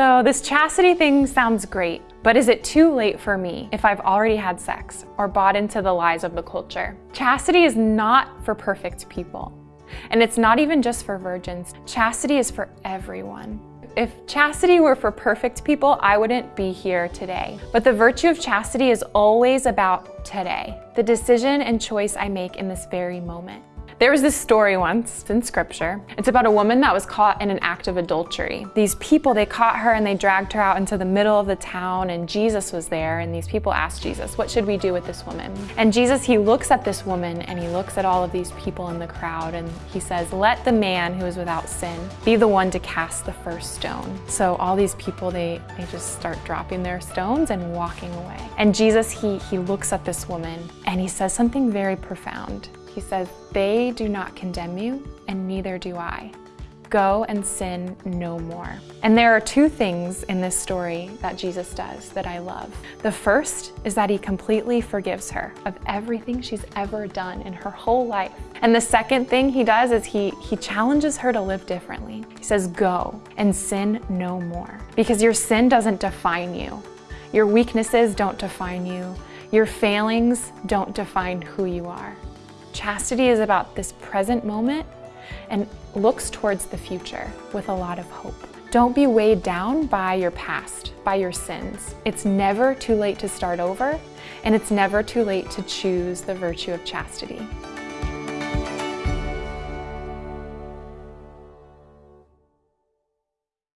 So this chastity thing sounds great, but is it too late for me if I've already had sex or bought into the lies of the culture? Chastity is not for perfect people. And it's not even just for virgins. Chastity is for everyone. If chastity were for perfect people, I wouldn't be here today. But the virtue of chastity is always about today, the decision and choice I make in this very moment. There was this story once in scripture. It's about a woman that was caught in an act of adultery. These people, they caught her and they dragged her out into the middle of the town and Jesus was there and these people asked Jesus, what should we do with this woman? And Jesus, he looks at this woman and he looks at all of these people in the crowd and he says, let the man who is without sin be the one to cast the first stone. So all these people, they, they just start dropping their stones and walking away. And Jesus, he, he looks at this woman and he says something very profound. He says, they do not condemn you, and neither do I. Go and sin no more. And there are two things in this story that Jesus does that I love. The first is that he completely forgives her of everything she's ever done in her whole life. And the second thing he does is he, he challenges her to live differently. He says, go and sin no more. Because your sin doesn't define you. Your weaknesses don't define you. Your failings don't define who you are. Chastity is about this present moment and looks towards the future with a lot of hope. Don't be weighed down by your past, by your sins. It's never too late to start over, and it's never too late to choose the virtue of chastity.